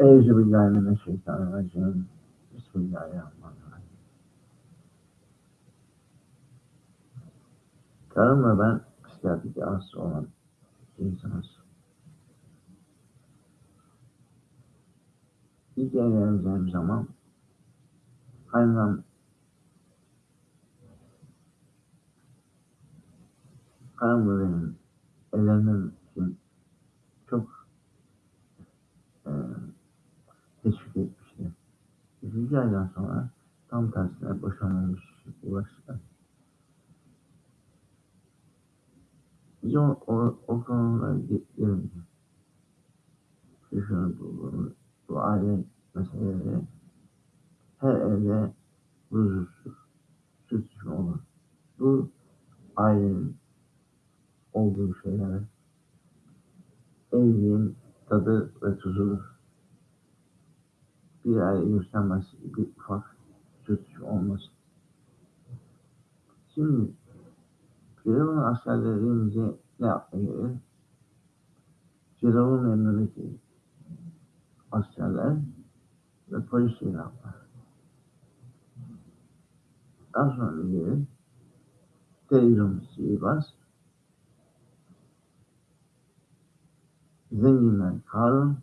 Euzubillahimineşşeytanirracim. Bismillahirrahmanirrahim. Karım ve ben psikiyatrik rahatsız olan insanız. İlk evleneceğim zaman kaynanam karım ve benim evlenmem için çok aydan sonra tam tersine boşanılmış ulaştılar. Biz o, o, şu şunu bu, bu, bu aile meseleleri her evde huzursuz, sürtüşme olur. Bu ailenin olduğu şeyler evliliğin tadı ve tuzudur. Bir aile göstermez bir ufak sürtüşme olmasın. Şimdi Firavun askerleri ne yapmaya gelir? Firavun emrindeki askerler ve polis ilanlar. Daha sonra gelir televizyon sihirbaz zenginler Karun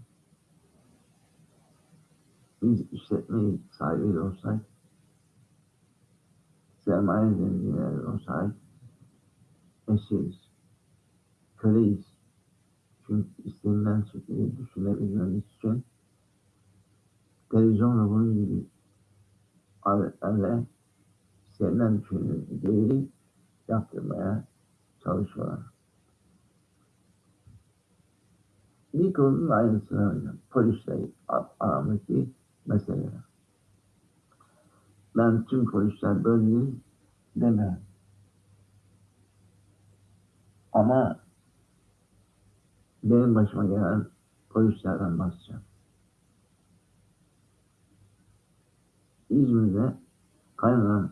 biz işletme sahibi olsak sermaye zenginleri olsak esiriz, köleyiz. Çünkü istenilen şekilde düşünebilmemiz için televizyon ve bunun gibi aletlerle istenilen düşündüğü değeri yaptırmaya çalışıyorlar. Bir konunun aynısını. Polisle mesele. Ben tüm polisler böyle değil demiyorum. Ama benim başıma gelen polislerden bahsedeceğim. İzmir'de kaynanam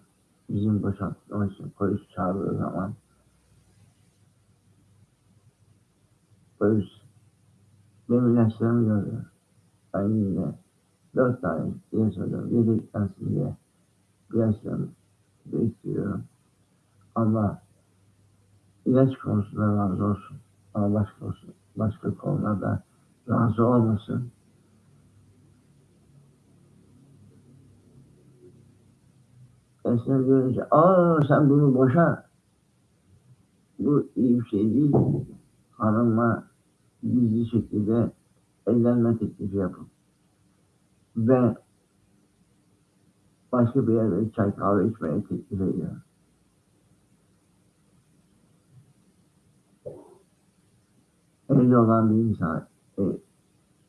bizim boşaltmak için polis çağırdığı zaman polis benim ilaçlarımı gördü. Ben yine dört tane diye söyledim. Yediklensin diye ilaçlarımı değiştiriyorum. Allah ilaç konusunda razı olsun. Ama başka olsun. Başka konularda razı olmasın. Ben seni görünce, aa sen bunu boşa. Bu iyi bir şey değil. Hanımla gizli şekilde evlenme teklifi yapın. Ve başka bir yerde çay kahve içmeye teklif ediyor. Evli olan bir insan e,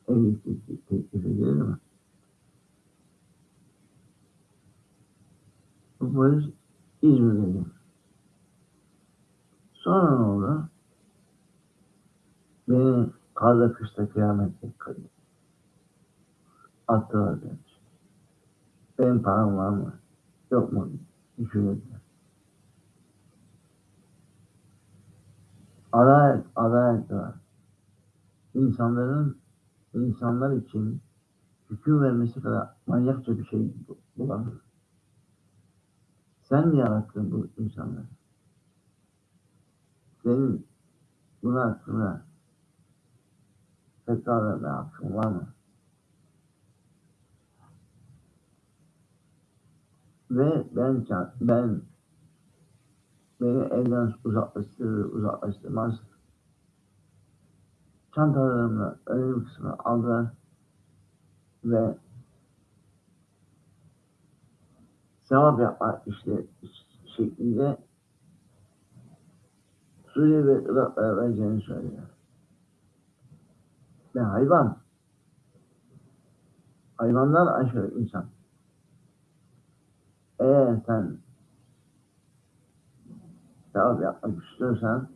evlilik teklif edilir mi? Bu polis İzmir'de. Sonra ne oldu? Beni karda kışta kıyamette attılar demiş. Benim param var mı? Yok mu? Düşünürdüler. Adalet, adalet var. İnsanların insanlar için hüküm vermesi kadar manyakça bir şey bulamaz. Sen mi yarattın bu insanları? Senin buna hakkında fetva verme hakkın var mı? Ve ben ben beni evden uzaklaştırır, uzaklaştırmaz. Çantalarımla önemli kısmını aldılar ve sevap yapma işte şeklinde Suriye ve Irak'a vereceğini söylüyor. Ve hayvan, hayvandan aşağı insan. Eğer sen sevap yapmak istiyorsan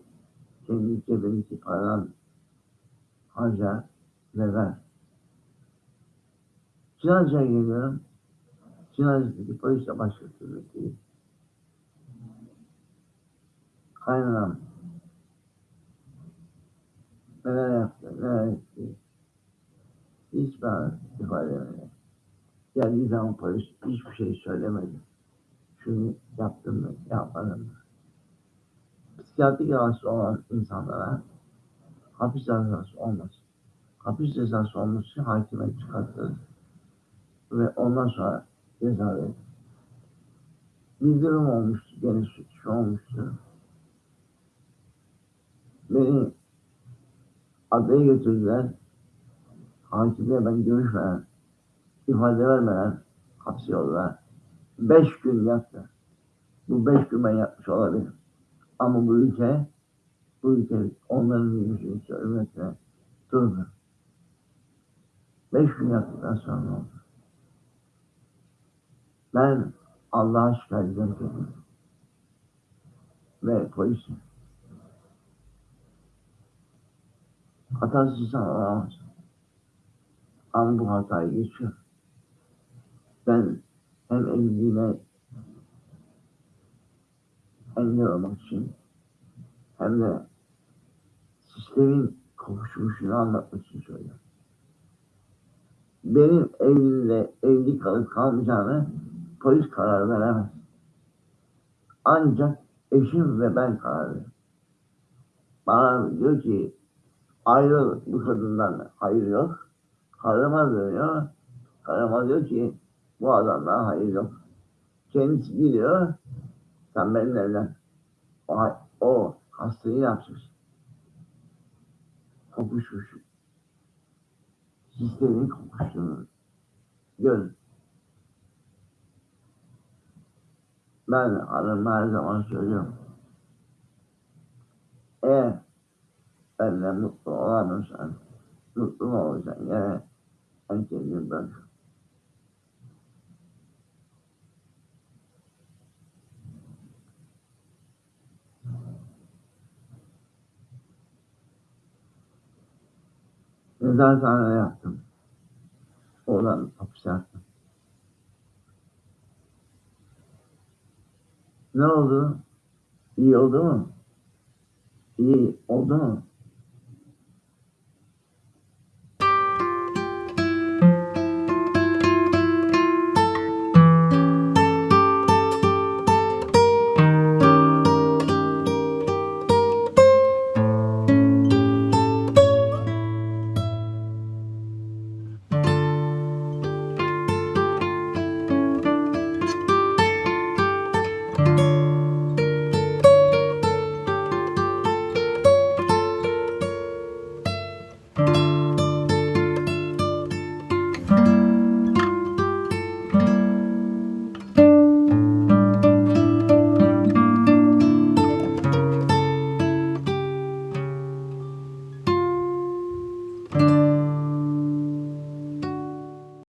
kendi cebindeki paran harca ve ver. Çınarca'ya geliyorum. Çınarca'daki polisle başka türlü değil. Kaynanam neler yaptı, neler etti. Hiç ben ifadelerini. Geldiği zaman polis hiçbir şey söylemedi. Şunu yaptın mı, yapmadın mı? Psikiyatrik rahatsız olan insanlara hapis cezası olmaz. Hapis cezası olması için hakime çıkartılır. Ve ondan sonra ceza verilir. Bildirim olmuştu, gene suç olmuştu. Beni adaya götürdüler. Hakimle ben görüşmeden, ifade vermeden hapse yolladılar. Beş gün yattı. Bu beş gün ben yapmış olabilirim. Ama bu ülke, bu ülke onların yüzünü söylemekle durdu. Beş gün yattıktan sonra oldu? Ben Allah'a şikayet kendimi. Ve polisi. Hatasız olamaz. Ama bu hatayı geçiyor. Ben evliliğime engel olmak için hem de sistemin kokuşmuşunu anlatmak için söylüyorum. Benim evliliğe evli kalıp kalmayacağını polis karar veremez. Ancak eşim ve ben karar veririm. Bana diyor ki ayrıl bu kadından hayır yok. Karıma diyor. Karıma diyor ki bu adamdan hayır yok. Kendisi gidiyor. Sen benimle evlen. O, o hastayı yapmış. Kokuşmuş. Sistemin kokuştuğunu görün. Ben hanıma her zaman söylüyorum. Eğer benimle mutlu olamıyorsan, mutlu mu olacaksın? Yani ben kendimi bırak. Mezarhanede yaptım. Oradan hapse yattım. Ne oldu? İyi oldu mu? İyi oldu mu?